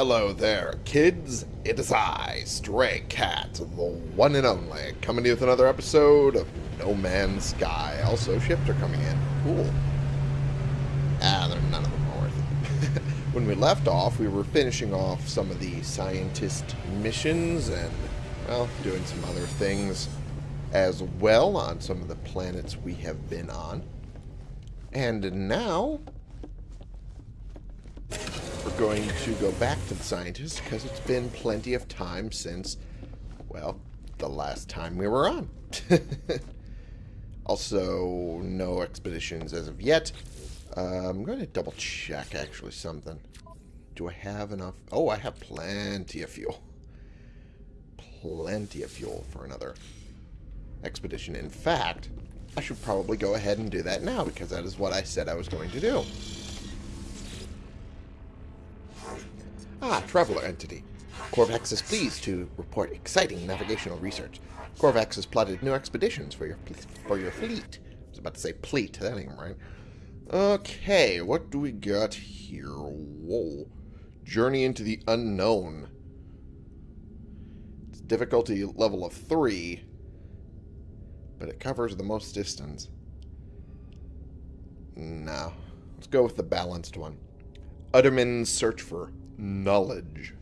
Hello there, kids. It is I, Stray Cat, the one and only, coming to you with another episode of No Man's Sky. Also, ships are coming in. Cool. Ah, they're none of them worth it. when we left off, we were finishing off some of the scientist missions and, well, doing some other things as well on some of the planets we have been on. And now, going to go back to the scientists because it's been plenty of time since, well, the last time we were on. also, no expeditions as of yet. Uh, I'm going to double check actually something. Do I have enough? Oh, I have plenty of fuel. Plenty of fuel for another expedition. In fact, I should probably go ahead and do that now because that is what I said I was going to do. Ah, Traveler Entity. Korvax is pleased to report exciting navigational research. Korvax has plotted new expeditions for your for your fleet. I was about to say pleat, that ain't right. Okay, what do we got here? Whoa. Journey into the unknown. It's difficulty level of 3, but it covers the most distance. No. Let's go with the balanced one. Utterman's search for knowledge.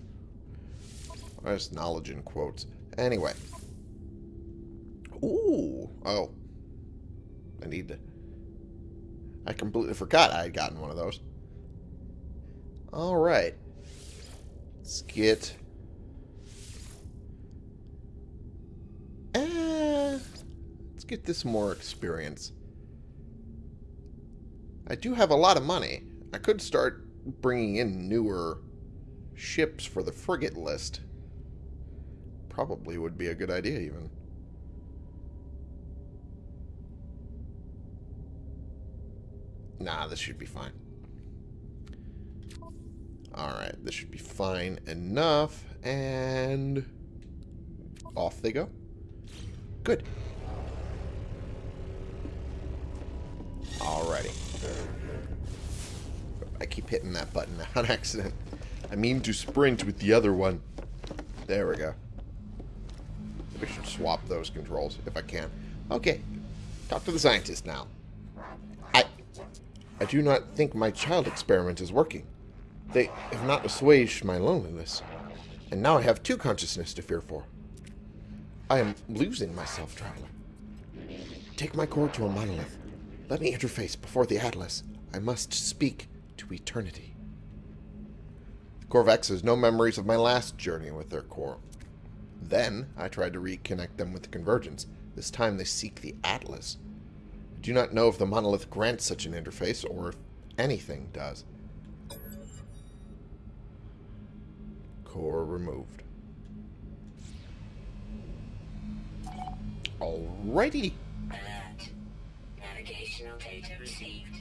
There's knowledge in quotes. Anyway. Ooh. Oh. I need to... I completely forgot I had gotten one of those. Alright. Let's get... Eh, let's get this more experience. I do have a lot of money. I could start bringing in newer ships for the frigate list. Probably would be a good idea, even. Nah, this should be fine. Alright, this should be fine enough. And off they go. Good. Alrighty. I keep hitting that button on accident. I mean to sprint with the other one. There we go. We should swap those controls if I can. Okay. Talk to the scientist now. I I do not think my child experiment is working. They have not assuaged my loneliness. And now I have two consciousness to fear for. I am losing myself, Traveler. Take my core to a monolith. Let me interface before the Atlas. I must speak to eternity. Korvax has no memories of my last journey with their core. Then, I tried to reconnect them with the Convergence. This time they seek the Atlas. I do not know if the monolith grants such an interface, or if anything does. Core removed. Alrighty. Alert. Navigational data received.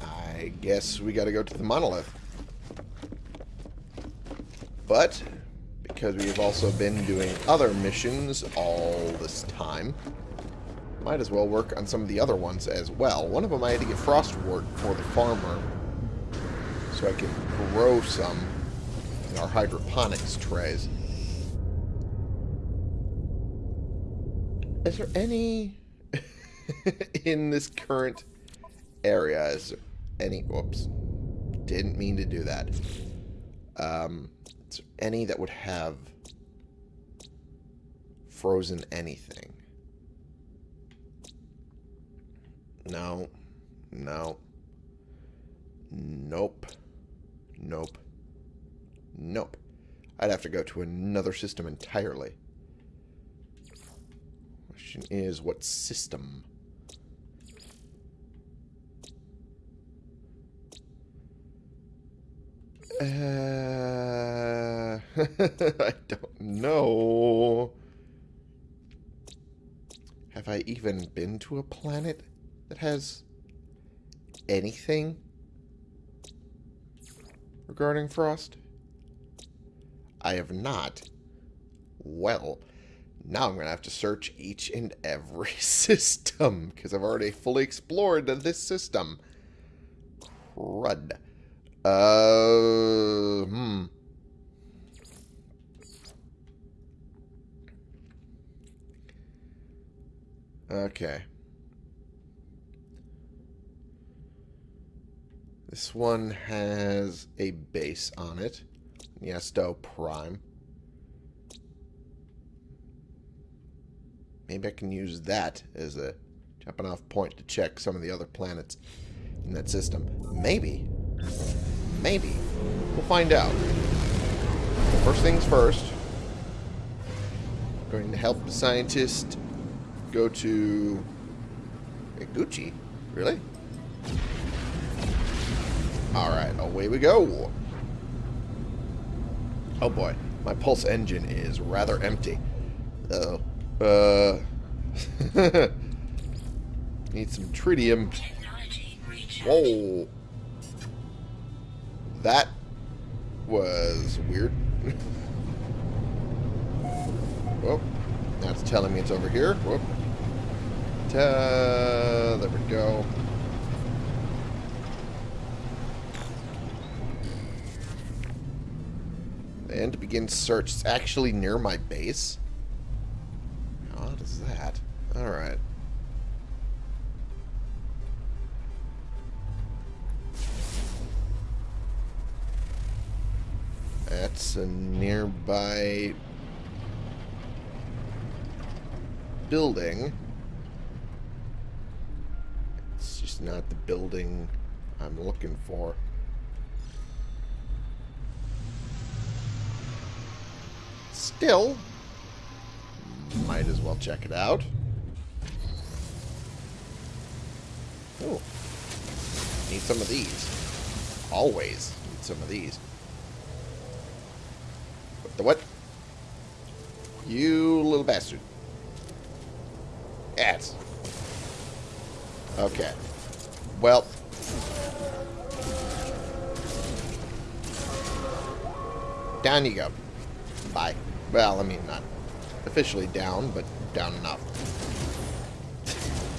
I guess we gotta go to the monolith. But, because we have also been doing other missions all this time, might as well work on some of the other ones as well. One of them I had to get Frostwort for the farmer, so I can grow some in our hydroponics trays. Is there any in this current area? Is there any? Whoops, didn't mean to do that. Um, is there any that would have frozen anything? No. No. Nope. Nope. Nope. I'd have to go to another system entirely. Question is, what system? Uh, I don't know. Have I even been to a planet that has anything regarding Frost? I have not. Well, now I'm going to have to search each and every system because I've already fully explored this system. Crud. Uh, hmm. Okay. This one has a base on it. Niesto Prime. Maybe I can use that as a jumping off point to check some of the other planets in that system. Maybe. Maybe. We'll find out. First things first. Going to help the scientist go to Gucci. Really? Alright, away we go. Oh boy, my pulse engine is rather empty. Uh oh. Uh. Need some tritium. Whoa. That was weird. Whoop. That's telling me it's over here. Whoop. Ta there we go. And to begin search, it's actually near my base. How that? Alright. That's a nearby building. Not the building I'm looking for. Still, might as well check it out. Oh, need some of these. Always need some of these. What the what? You little bastard. Ass. Okay. Well. Down you go. Bye. Well, I mean, not officially down, but down enough.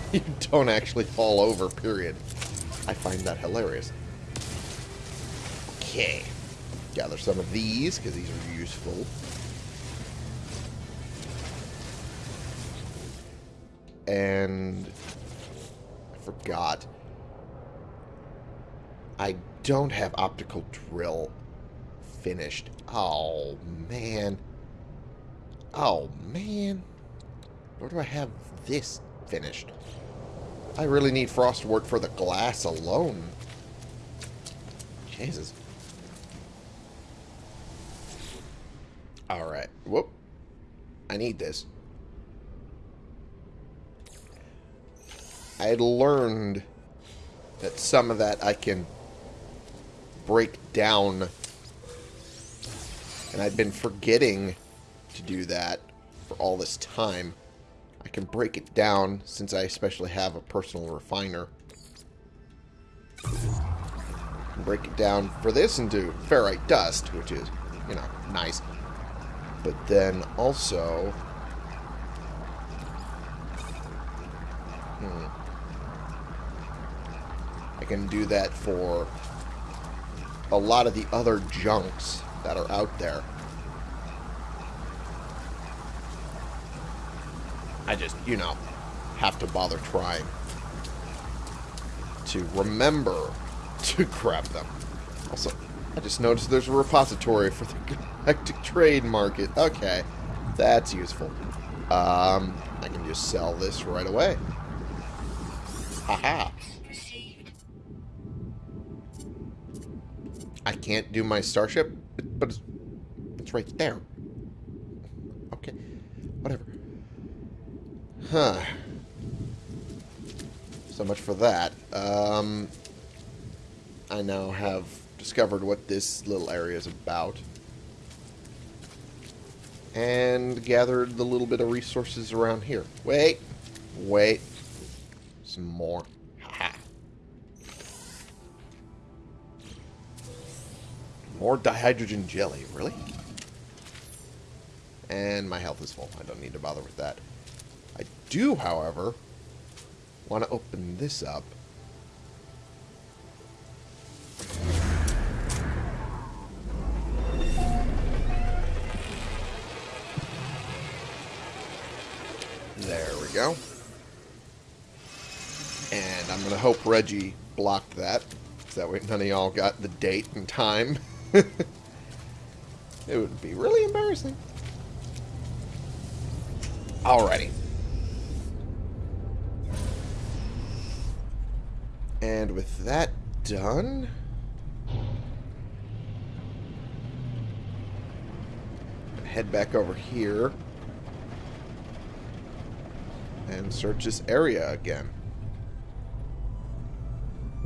you don't actually fall over, period. I find that hilarious. Okay. Gather some of these, because these are useful. And... I forgot. I don't have optical drill finished. Oh, man. Oh, man. Where do I have this finished? I really need Frostwort for the glass alone. Jesus. Alright. Whoop. I need this. I had learned that some of that I can break down. And I've been forgetting to do that for all this time. I can break it down since I especially have a personal refiner. Break it down for this into ferrite dust, which is, you know, nice. But then also... Hmm. I can do that for a lot of the other junks that are out there. I just, you know, have to bother trying to remember to grab them. Also, I just noticed there's a repository for the Galactic Trade Market. Okay, that's useful. Um, I can just sell this right away. Haha. I can't do my starship, but it's, it's right there. Okay, whatever. Huh. So much for that. Um, I now have discovered what this little area is about. And gathered the little bit of resources around here. Wait. Wait. Some more. More dihydrogen jelly. Really? And my health is full. I don't need to bother with that. I do, however, want to open this up. There we go. And I'm going to hope Reggie blocked that. So that way none of y'all got the date and time. it would be really embarrassing. Alrighty. And with that done... Head back over here. And search this area again.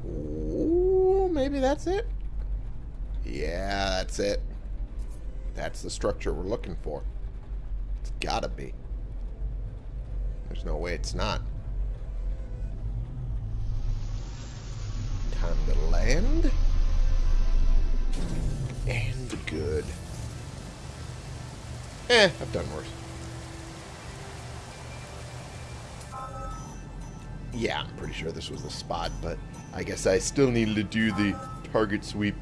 Ooh, maybe that's it? Yeah, that's it. That's the structure we're looking for. It's gotta be. There's no way it's not. Time to land. And good. Eh, I've done worse. Yeah, I'm pretty sure this was the spot, but I guess I still needed to do the target sweep.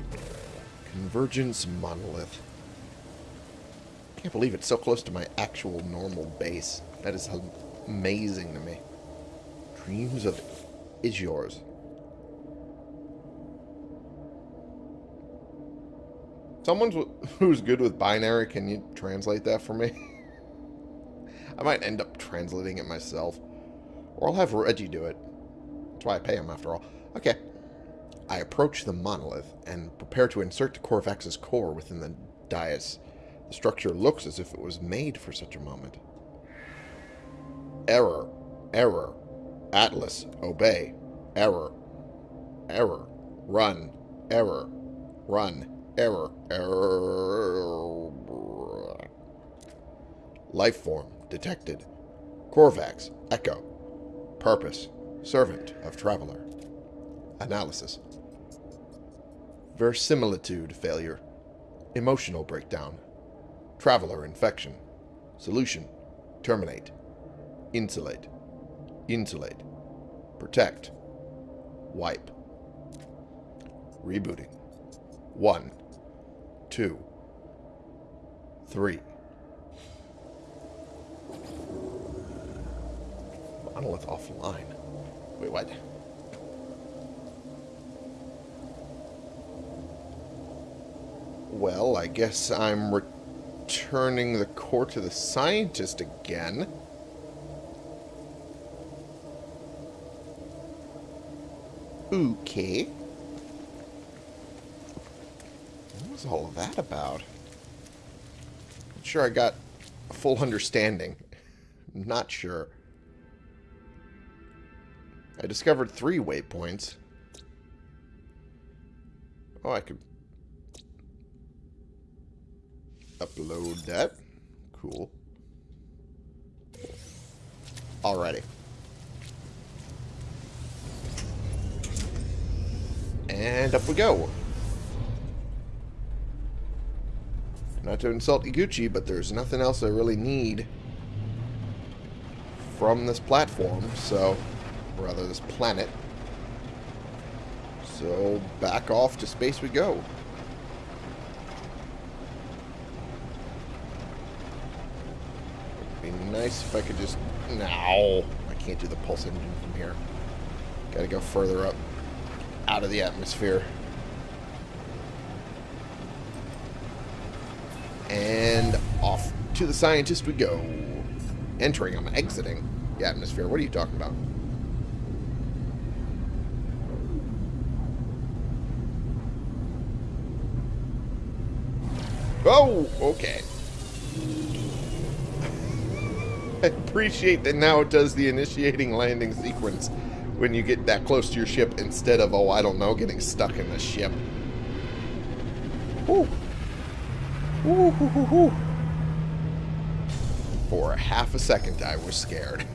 Convergence Monolith. Can't believe it's so close to my actual normal base. That is amazing to me. Dreams of is yours. Someone who's good with binary, can you translate that for me? I might end up translating it myself. Or I'll have Reggie do it. That's why I pay him, after all. Okay. I approach the monolith and prepare to insert the Korvax's core within the dais. The structure looks as if it was made for such a moment. Error. Error. Atlas. Obey. Error. Error. Run. Error. Run. Error. Error. Life form. Detected. Korvax. Echo. Purpose. Servant of Traveler. Analysis. Verisimilitude failure. Emotional breakdown. Traveler infection. Solution. Terminate. Insulate. Insulate. Protect. Wipe. Rebooting. One. Two. Three. Monolith offline. Wait, what? Well, I guess I'm returning the core to the scientist again. Okay. What was all of that about? Not sure I got a full understanding. Not sure. I discovered three waypoints. Oh, I could upload that. Cool. Alrighty. And up we go. Not to insult Iguchi, but there's nothing else I really need from this platform, so rather this planet. So back off to space we go. It'd be nice if I could just... No, I can't do the pulse engine from here. Gotta go further up out of the atmosphere. And off to the scientist we go. Entering, I'm exiting the atmosphere. What are you talking about? Oh, okay. Appreciate that now it does the initiating landing sequence when you get that close to your ship instead of, oh, I don't know, getting stuck in the ship. Hoo, hoo, hoo. For half a second, I was scared.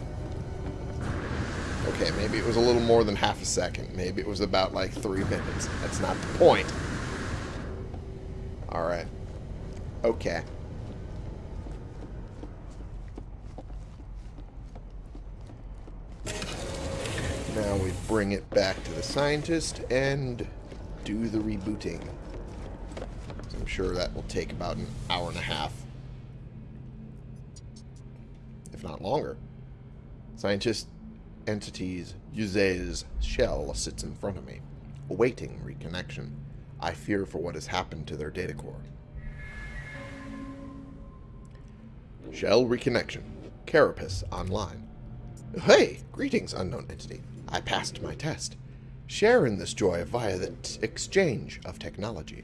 Okay, maybe it was a little more than half a second. Maybe it was about like three minutes. That's not the point. Alright. Okay. Now we bring it back to the scientist and do the rebooting. I'm sure that will take about an hour and a half. If not longer. Scientist entity's Yuze's shell sits in front of me, awaiting reconnection. I fear for what has happened to their data core. Shell reconnection. Carapace online. Hey! Greetings, unknown entity. I passed my test. Share in this joy via the exchange of technology.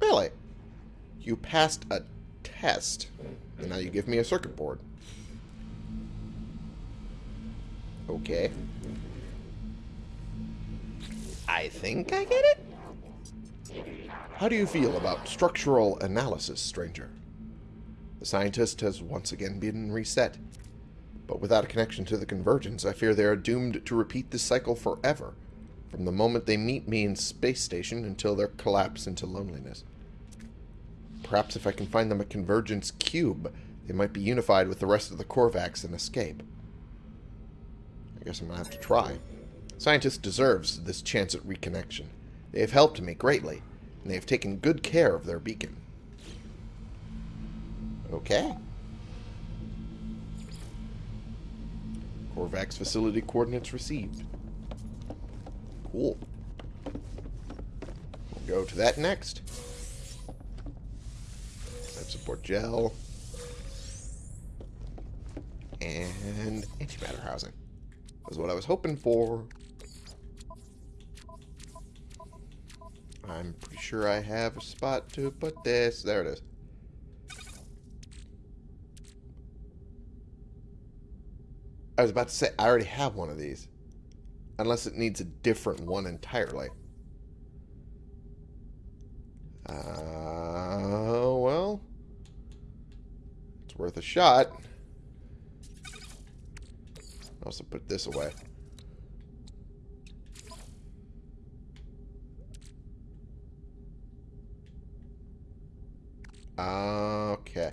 Really? You passed a test, and now you give me a circuit board. Okay. I think I get it? How do you feel about structural analysis, stranger? The scientist has once again been reset. But without a connection to the convergence, I fear they are doomed to repeat this cycle forever, from the moment they meet me in space station until their collapse into loneliness. Perhaps if I can find them a convergence cube, they might be unified with the rest of the Korvax and escape. I guess I'm going to have to try. Scientist deserves this chance at reconnection. They have helped me greatly, and they have taken good care of their beacon. Okay. Korvax facility coordinates received. Cool. We'll go to that next. Life support gel. And antimatter housing. Was what I was hoping for. I'm pretty sure I have a spot to put this. There it is. I was about to say, I already have one of these. Unless it needs a different one entirely. Uh, well. It's worth a shot. Also put this away. Okay.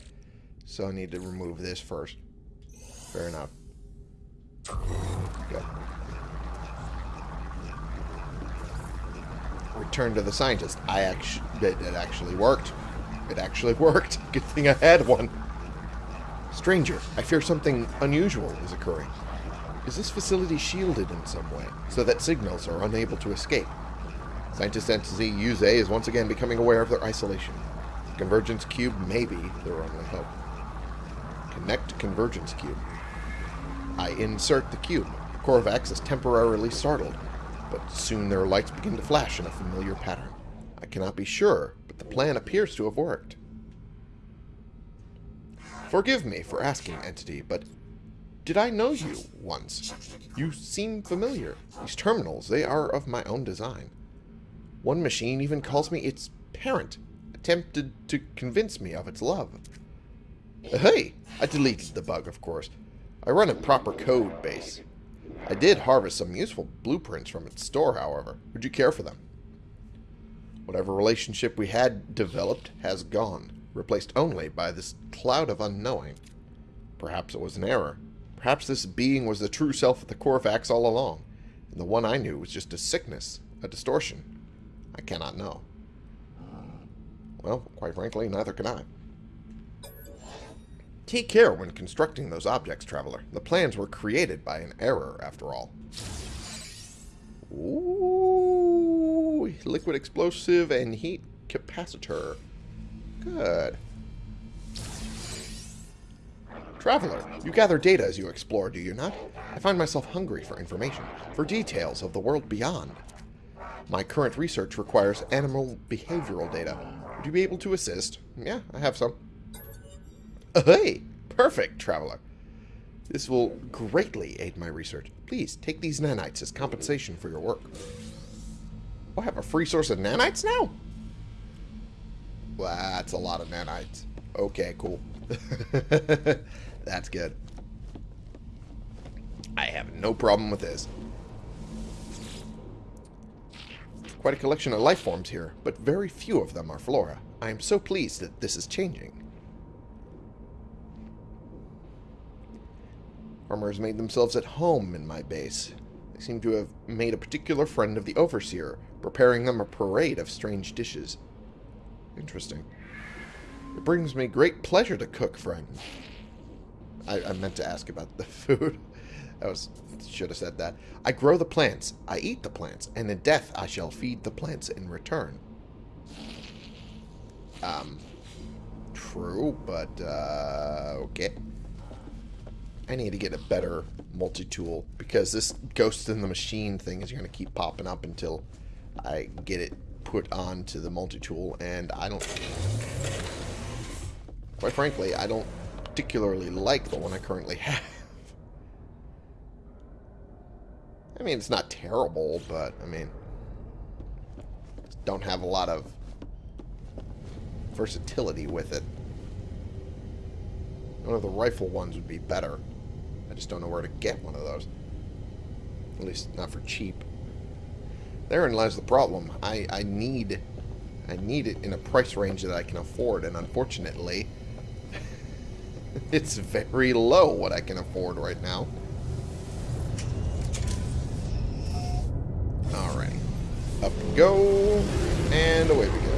So I need to remove this first. Fair enough. Good. Return to the scientist. I actually, it, it actually worked. It actually worked. Good thing I had one. Stranger, I fear something unusual is occurring. Is this facility shielded in some way, so that signals are unable to escape? Scientist entity Yuze is once again becoming aware of their isolation. Convergence Cube may be their only hope. Connect Convergence Cube. I insert the cube. Korvax is temporarily startled, but soon their lights begin to flash in a familiar pattern. I cannot be sure, but the plan appears to have worked. Forgive me for asking, Entity, but did I know you once? You seem familiar. These terminals, they are of my own design. One machine even calls me its parent, attempted to convince me of its love. Hey, I deleted the bug, of course. I run a proper code base. I did harvest some useful blueprints from its store, however. Would you care for them? Whatever relationship we had developed has gone, replaced only by this cloud of unknowing. Perhaps it was an error. Perhaps this being was the true self of the Korvax all along, and the one I knew was just a sickness, a distortion. I cannot know. Well, quite frankly, neither can I. Take care when constructing those objects, Traveler. The plans were created by an error, after all. Ooh, liquid explosive and heat capacitor. Good. Traveler, you gather data as you explore, do you not? I find myself hungry for information, for details of the world beyond. My current research requires animal behavioral data. Would you be able to assist? Yeah, I have some. Hey! Perfect, Traveler. This will greatly aid my research. Please, take these nanites as compensation for your work. Oh, I have a free source of nanites now? Well, that's a lot of nanites. Okay, cool. that's good. I have no problem with this. Quite a collection of life forms here, but very few of them are flora. I am so pleased that this is changing. Farmers made themselves at home in my base. They seem to have made a particular friend of the Overseer, preparing them a parade of strange dishes. Interesting. It brings me great pleasure to cook, friend. I, I meant to ask about the food. I was should have said that. I grow the plants. I eat the plants. And in death, I shall feed the plants in return. Um, true, but, uh, okay. I need to get a better multi-tool because this ghost in the machine thing is going to keep popping up until I get it put onto the multi-tool and I don't quite frankly I don't particularly like the one I currently have. I mean it's not terrible but I mean don't have a lot of versatility with it. One of the rifle ones would be better I just don't know where to get one of those. At least not for cheap. Therein lies the problem. I, I need I need it in a price range that I can afford, and unfortunately, it's very low what I can afford right now. Alright. Up we go, and away we go.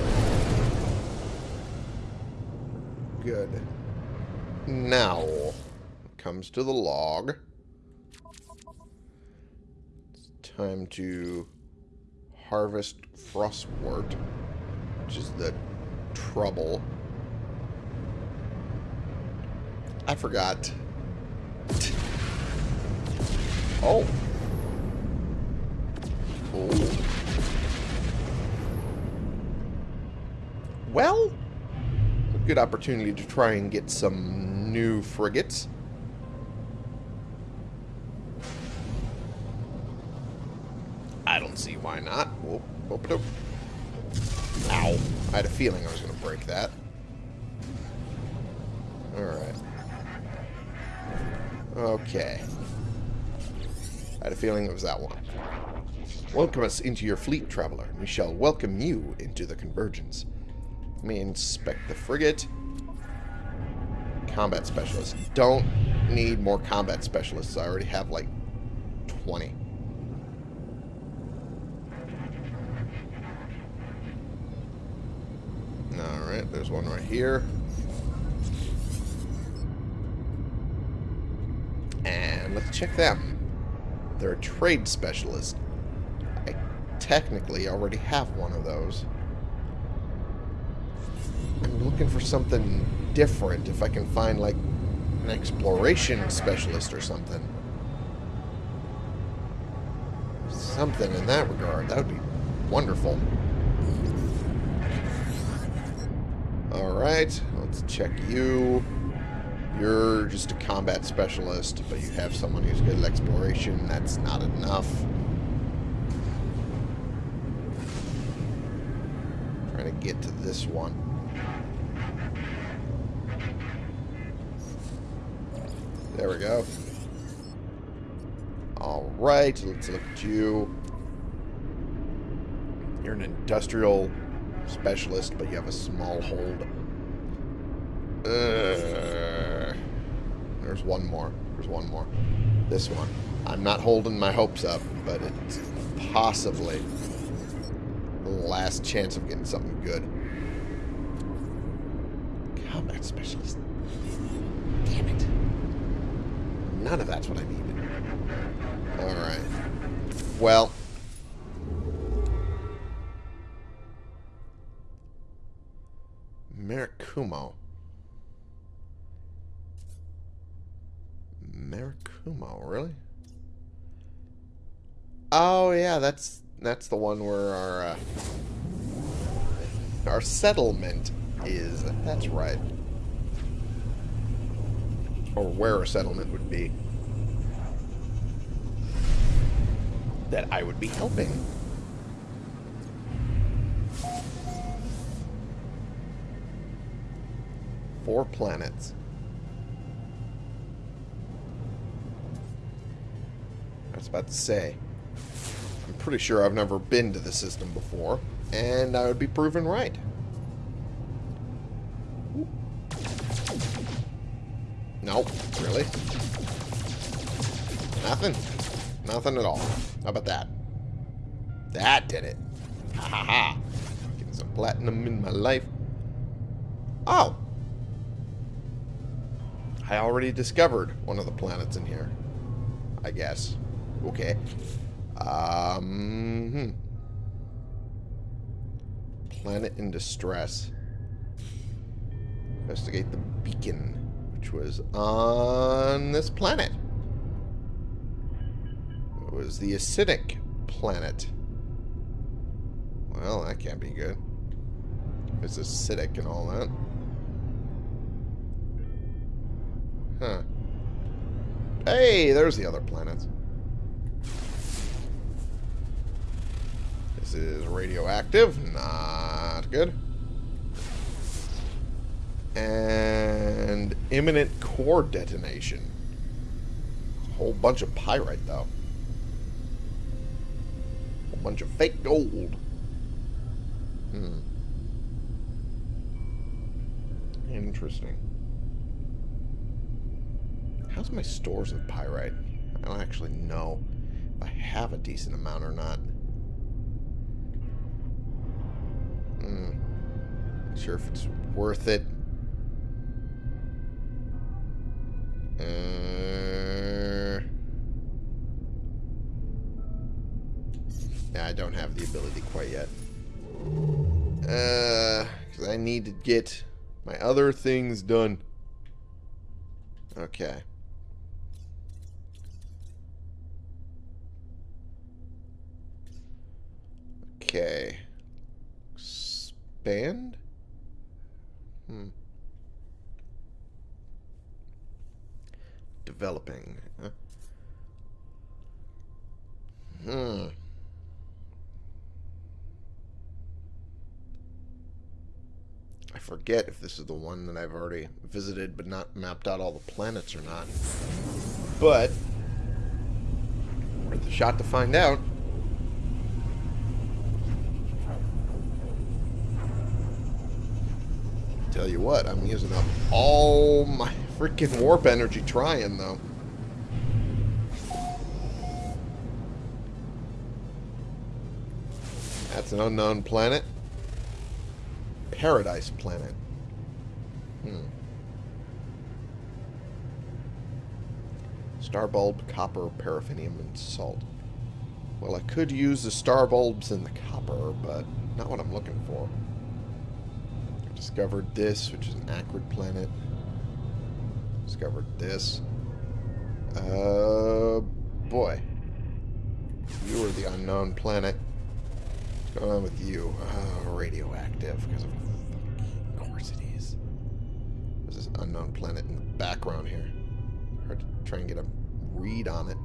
Good. Now, comes to the log. It's time to harvest frostwort, which is the trouble. I forgot. Oh. Oh. Well, good opportunity to try and get some new frigates. I don't see why not. Whoop, whoop, whoop. Ow. I had a feeling I was going to break that. Alright. Okay. I had a feeling it was that one. Welcome us into your fleet, traveler. We shall welcome you into the convergence. Let me inspect the frigate. Combat specialist. Don't need more combat specialists. I already have like 20. There's one right here. And let's check them. They're a trade specialist. I technically already have one of those. I'm looking for something different. If I can find, like, an exploration specialist or something. Something in that regard. That would be wonderful. Alright, let's check you. You're just a combat specialist, but you have someone who's good at exploration. That's not enough. Trying to get to this one. There we go. Alright, let's look at you. You're an industrial specialist, but you have a small hold. Uh, there's one more. There's one more. This one. I'm not holding my hopes up, but it's possibly the last chance of getting something good. Combat specialist. Damn it. None of that's what I needed. Alright. Well, Mirakumo. Mirakumo, really? Oh yeah, that's that's the one where our uh, our settlement is. That's right. Or where a settlement would be. That I would be helping. Four planets. I was about to say. I'm pretty sure I've never been to the system before, and I would be proven right. Nope, really? Nothing? Nothing at all. How about that? That did it. Ha ha ha. Getting some platinum in my life. Oh, I already discovered one of the planets in here. I guess. Okay. Um, hmm. Planet in distress. Investigate the beacon, which was on this planet. It was the acidic planet. Well, that can't be good. It's acidic and all that. Huh. Hey, there's the other planets. This is radioactive. Not good. And imminent core detonation. A whole bunch of pyrite, though. A bunch of fake gold. Hmm. Interesting. How's my stores of pyrite? I don't actually know if I have a decent amount or not. Hmm. Not sure if it's worth it. Uh, yeah, I don't have the ability quite yet. Uh, because I need to get my other things done. Okay. Okay. Expand? Hmm. Developing. Huh? Hmm. I forget if this is the one that I've already visited but not mapped out all the planets or not. But, worth a shot to find out. Tell you what, I'm using up all my freaking warp energy trying, though. That's an unknown planet. Paradise planet. Hmm. Star bulb, copper, paraffinium, and salt. Well, I could use the star bulbs and the copper, but not what I'm looking for. Discovered this, which is an acrid planet. Discovered this. Uh, boy. You are the unknown planet. What's going on with you? Oh, radioactive, because of of course it is. There's this unknown planet in the background here. Hard to try and get a read on it.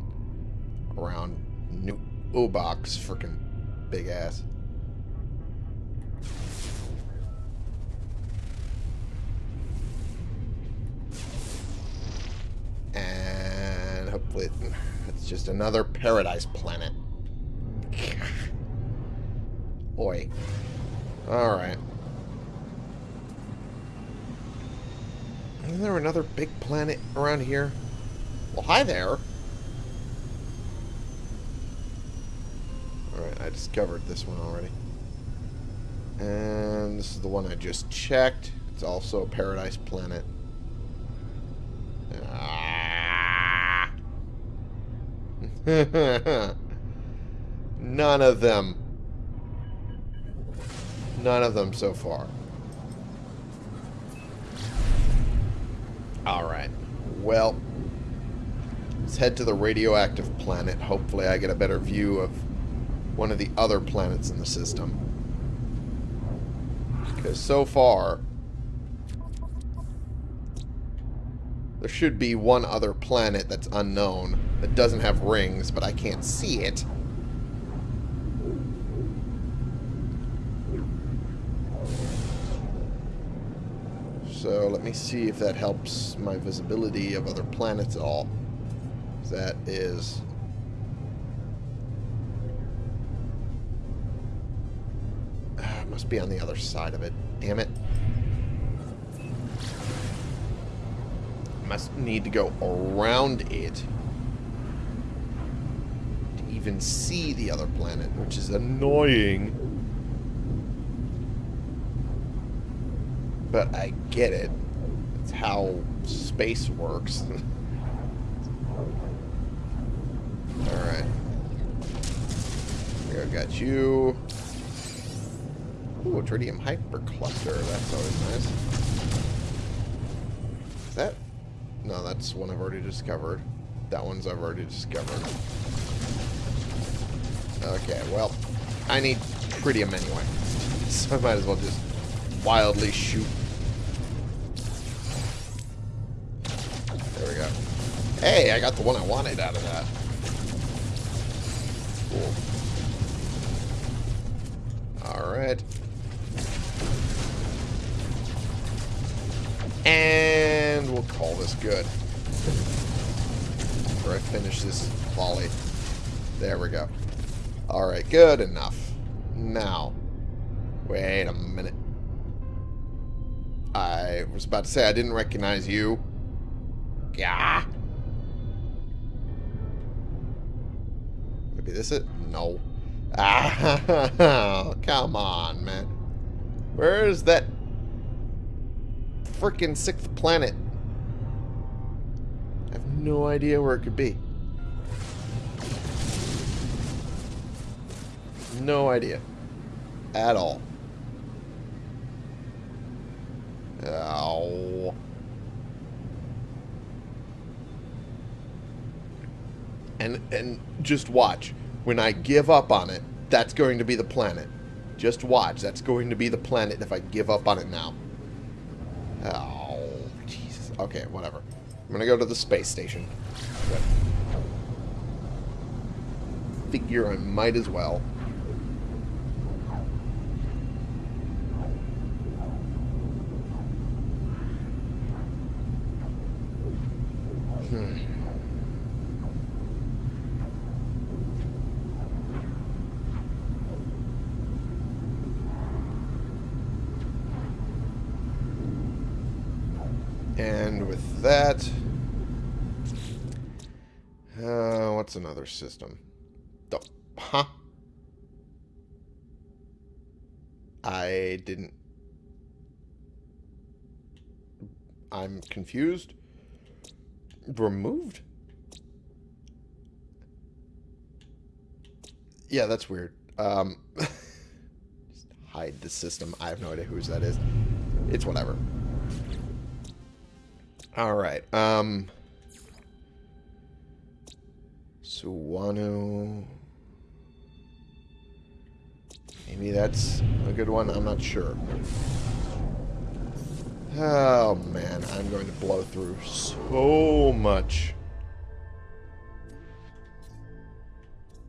Around New Obox, freaking big ass. Hopefully it's just another paradise planet. Oi. Alright. Isn't there another big planet around here? Well, hi there. Alright, I discovered this one already. And this is the one I just checked. It's also a paradise planet. None of them. None of them so far. Alright. Well, let's head to the radioactive planet. Hopefully I get a better view of one of the other planets in the system. Because so far, there should be one other planet that's unknown that doesn't have rings, but I can't see it. So let me see if that helps my visibility of other planets at all. That is... Ah, must be on the other side of it. Damn it. Must need to go around it to even see the other planet, which is annoying. But I get it. It's how space works. Alright. Here, I got you. Ooh, tritium hypercluster. That's always nice. Is that... No, that's one I've already discovered. That one's I've already discovered. Okay, well, I need tritium anyway. So I might as well just wildly shoot. There we go. Hey, I got the one I wanted out of that. Cool. Alright. And call this good. After I finish this volley. There we go. Alright, good enough. Now, wait a minute. I was about to say I didn't recognize you. Yeah. Maybe this it? No. Ah, come on, man. Where's that freaking sixth planet? No idea where it could be. No idea. At all. Ow. And and just watch. When I give up on it, that's going to be the planet. Just watch. That's going to be the planet if I give up on it now. Oh, Jesus. Okay, whatever. I'm to go to the space station. Figure I might as well. Hmm. And with that... Uh, what's another system? The, huh? I didn't... I'm confused. Removed? Yeah, that's weird. Um, just hide the system. I have no idea whose that is. It's whatever. Alright, um... Suwano... Maybe that's a good one? I'm not sure. Oh, man. I'm going to blow through so much.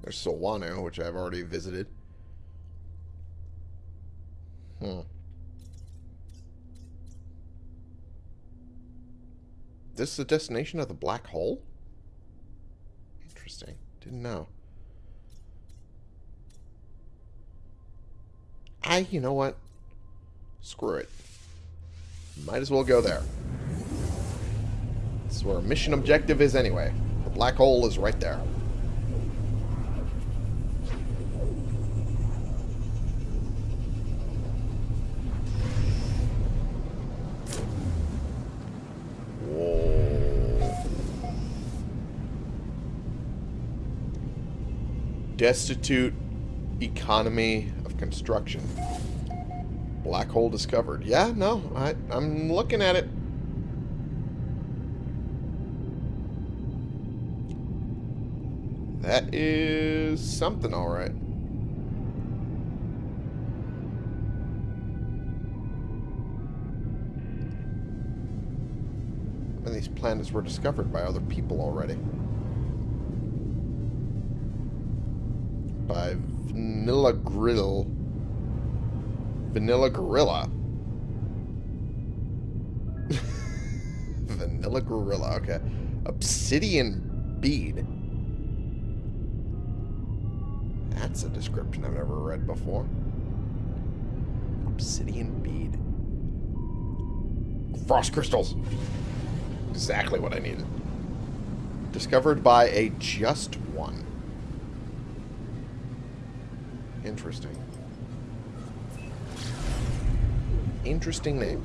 There's Solano, which I've already visited. Hmm. This is the destination of the black hole? Interesting. Didn't know. I, you know what? Screw it. Might as well go there. This is where our mission objective is anyway. The black hole is right there. Destitute economy of construction. Black hole discovered. Yeah, no, I, I'm looking at it. That is something, all right. And these planets were discovered by other people already. By Vanilla Grill. Vanilla Gorilla. Vanilla Gorilla, okay. Obsidian Bead. That's a description I've never read before. Obsidian Bead. Frost crystals. Exactly what I needed. Discovered by a just one. Interesting. Interesting name.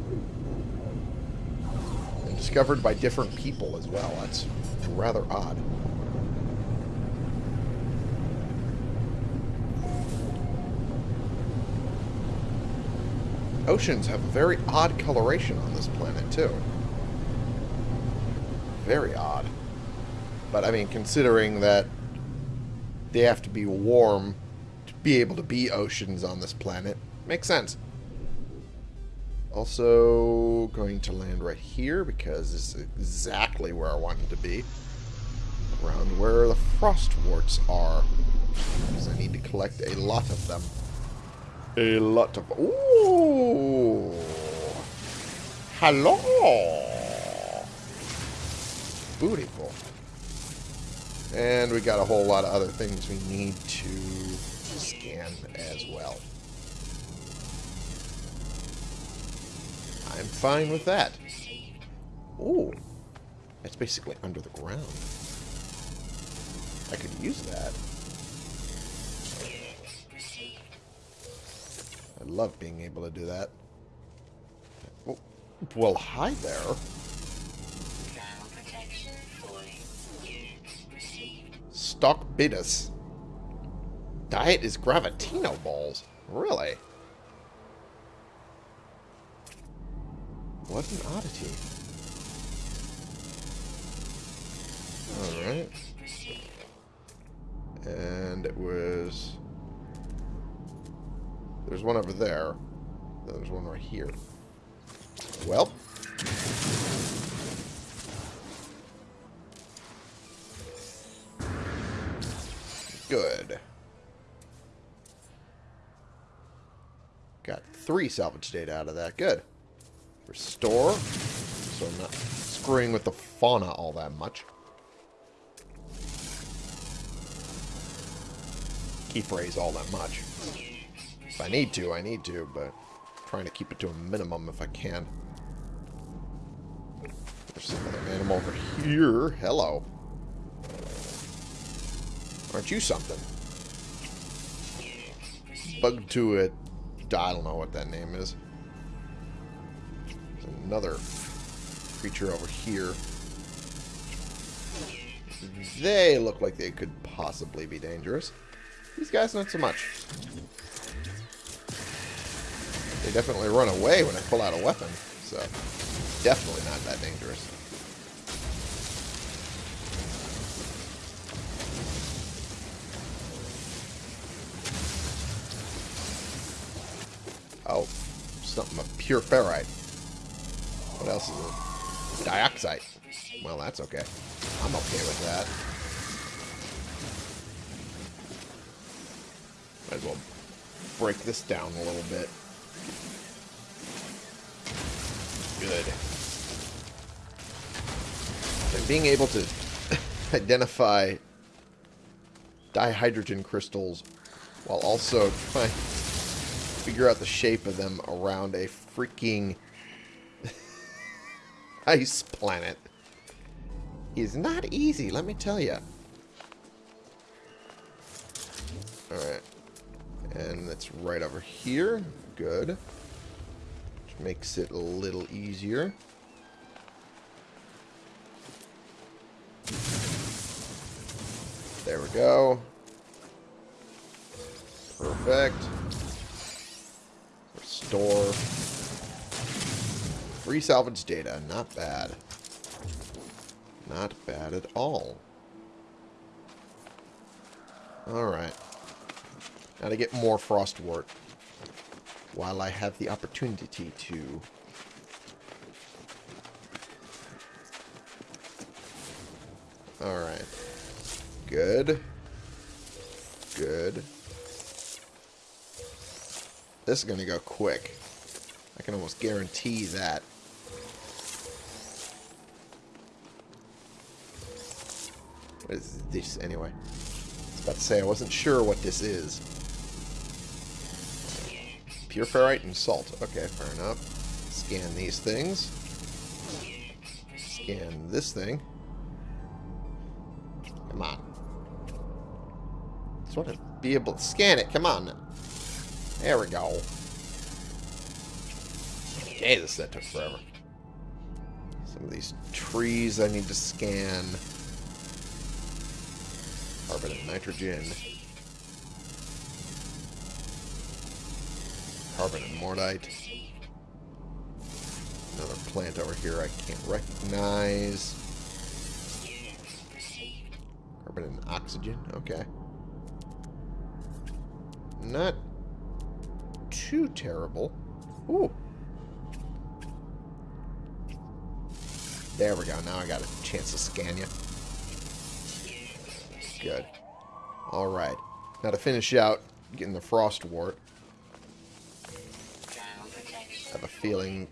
And discovered by different people as well. That's rather odd. Oceans have a very odd coloration on this planet, too. Very odd. But, I mean, considering that they have to be warm be able to be oceans on this planet, makes sense. Also, going to land right here because this is exactly where I wanted to be. Around where the frost warts are. Because I need to collect a lot of them. A lot of... Ooh! Hello! Beautiful. And we got a whole lot of other things we need to as well. I'm fine with that. Ooh. That's basically under the ground. I could use that. I love being able to do that. Oh, Well, hi there. Stock protection for Diet is Gravitino balls. Really? What an oddity. Alright. And it was... There's one over there. There's one right here. Well. Three salvage data out of that. Good. Restore. So I'm not screwing with the fauna all that much. Keep phrase all that much. If I need to, I need to, but I'm trying to keep it to a minimum if I can. There's another animal over here. Hello. Aren't you something? Bug to it. I don't know what that name is. There's another creature over here. They look like they could possibly be dangerous. These guys, not so much. They definitely run away when I pull out a weapon, so definitely not that dangerous. Something pure ferrite. What else is it? Dioxite. Well, that's okay. I'm okay with that. Might as well break this down a little bit. Good. And being able to identify dihydrogen crystals while also trying figure out the shape of them around a freaking ice planet is not easy, let me tell you. Alright. And that's right over here. Good. Which makes it a little easier. There we go. Perfect. Restore. Free salvage data. Not bad. Not bad at all. Alright. Now to get more frostwort. While I have the opportunity to. Alright. Good. Good. This is going to go quick. I can almost guarantee that. What is this anyway? I was about to say, I wasn't sure what this is. Pure ferrite and salt. Okay, fair enough. Scan these things. Scan this thing. Come on. Just want to be able to scan it. Come on. There we go. Jesus, that took forever. Some of these trees I need to scan. Carbon and nitrogen. Carbon and mordite. Another plant over here I can't recognize. Carbon and oxygen. Okay. Not too terrible. Ooh. There we go. Now I got a chance to scan you. Good. Alright. Now to finish out getting the frostwort, I have a feeling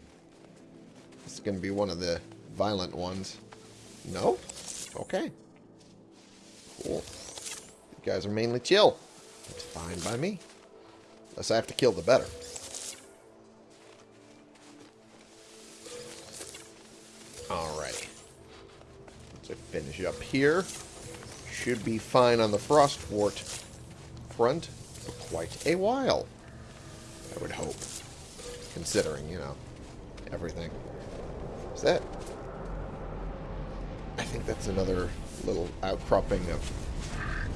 it's going to be one of the violent ones. No? Okay. Cool. You guys are mainly chill. It's fine by me. Unless I have to kill the better. Alrighty. Let's finish up here. Should be fine on the Frostwort front for quite a while. I would hope. Considering, you know, everything. Is that... I think that's another little outcropping of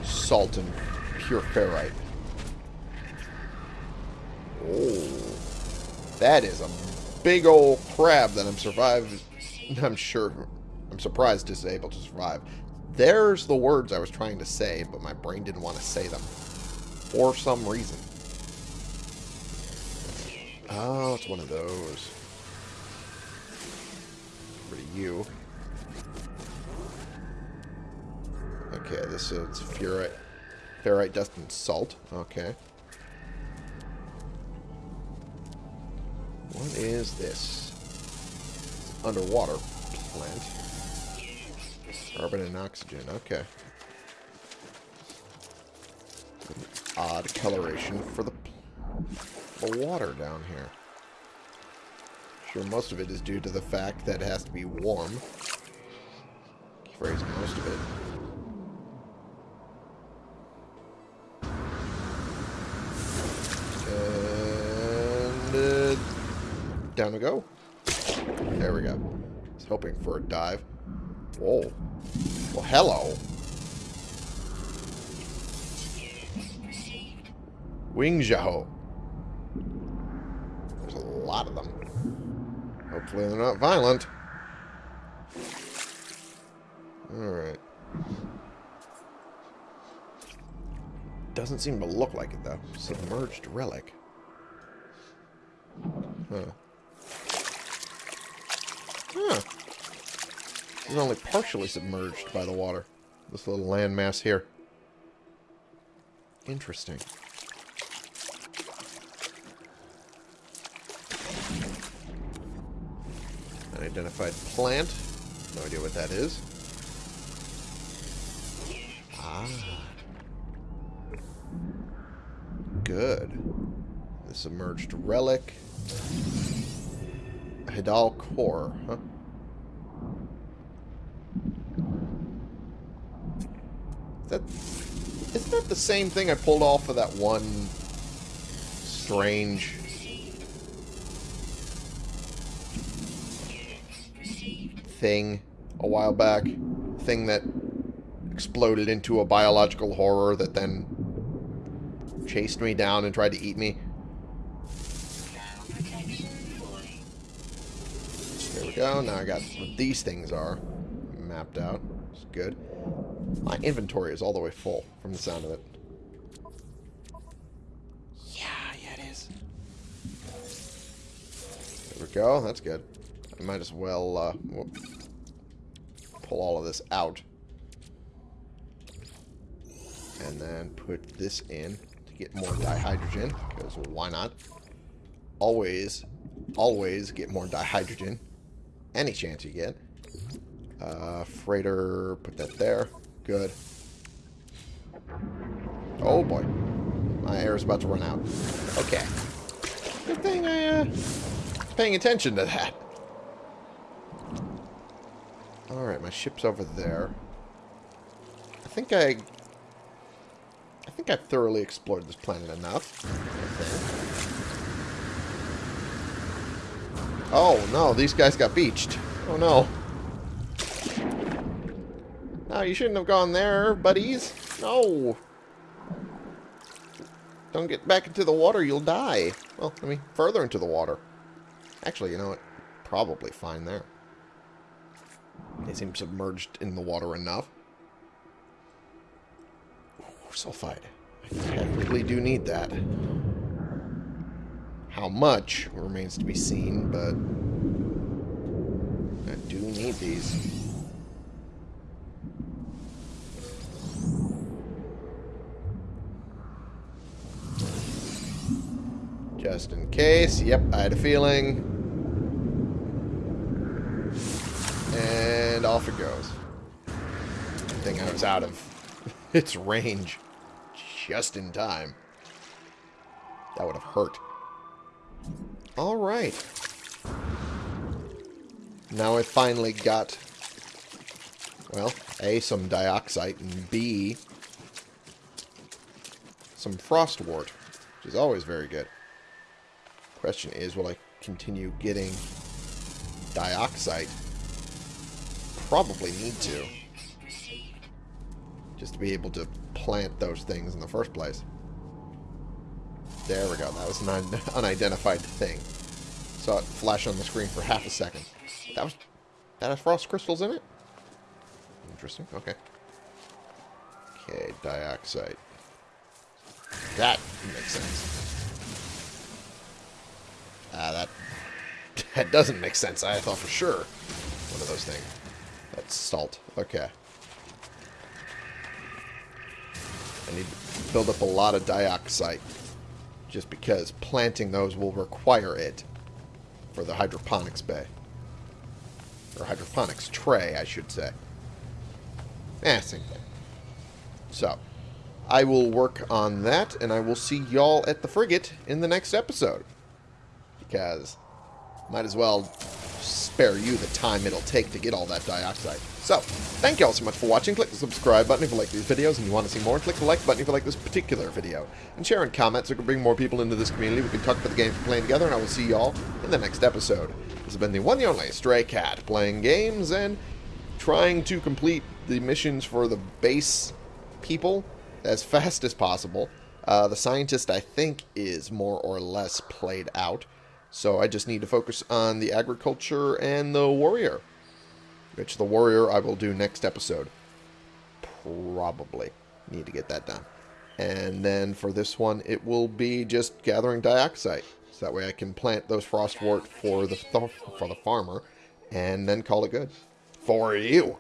salt and pure ferrite. Oh, that is a big old crab that I'm survived. I'm sure. I'm surprised is able to survive. There's the words I was trying to say, but my brain didn't want to say them for some reason. Oh, it's one of those. Of you. Okay, this is ferrite, ferrite dust and salt. Okay. What is this? Underwater plant. Carbon and oxygen. Okay. An odd coloration for the, the water down here. Sure, most of it is due to the fact that it has to be warm. Phrase most of it. Down go. There we go. I was hoping for a dive. Whoa. Well, hello. Wing Zhao. There's a lot of them. Hopefully they're not violent. Alright. Doesn't seem to look like it, though. Submerged relic. Huh. Huh. It's only partially submerged by the water. This little landmass here. Interesting. Unidentified plant. No idea what that is. Ah. Good. The submerged relic. Hadal core, huh? Is that isn't that the same thing I pulled off of that one strange thing a while back? Thing that exploded into a biological horror that then chased me down and tried to eat me. Go. Now I got what these things are mapped out. It's good. My inventory is all the way full from the sound of it. Yeah, yeah, it is. There we go. That's good. I might as well uh, whoop, pull all of this out. And then put this in to get more dihydrogen, because why not? Always, always get more dihydrogen. Any chance you get. Uh, freighter, put that there. Good. Oh boy. My air is about to run out. Okay. Good thing I, uh, paying attention to that. Alright, my ship's over there. I think I... I think I've thoroughly explored this planet enough. Oh, no. These guys got beached. Oh, no. No, you shouldn't have gone there, buddies. No. Don't get back into the water. You'll die. Well, I mean, further into the water. Actually, you know what? Probably fine there. They seem submerged in the water enough. Ooh, sulfide. I really do need that. How much remains to be seen, but I do need these. Just in case. Yep, I had a feeling. And off it goes. Good thing I was out of its range just in time. That would have hurt. Alright. Now I finally got, well, A, some dioxite, and B, some frostwort, which is always very good. Question is, will I continue getting dioxite? Probably need to. Just to be able to plant those things in the first place. There we go. That was an un unidentified thing. Saw it flash on the screen for half a second. That was that has frost crystals in it? Interesting. Okay. Okay, dioxite. That makes sense. Ah, that that doesn't make sense. I thought for sure one of those things. That's salt. Okay. I need to build up a lot of dioxite just because planting those will require it for the hydroponics bay. Or hydroponics tray, I should say. Eh, same thing. So, I will work on that, and I will see y'all at the frigate in the next episode. Because might as well spare you the time it'll take to get all that dioxite. So, thank you all so much for watching. Click the subscribe button if you like these videos and you want to see more. Click the like button if you like this particular video. And share in comments so we can bring more people into this community. We can talk about the games we're playing together, and I will see you all in the next episode. This has been the one and only Stray Cat, playing games and trying to complete the missions for the base people as fast as possible. Uh, the scientist, I think, is more or less played out. So I just need to focus on the agriculture and the warrior. Which the warrior I will do next episode. Probably. Need to get that done. And then for this one, it will be just gathering dioxite. So that way I can plant those frostwort for the, for the farmer. And then call it good. For you.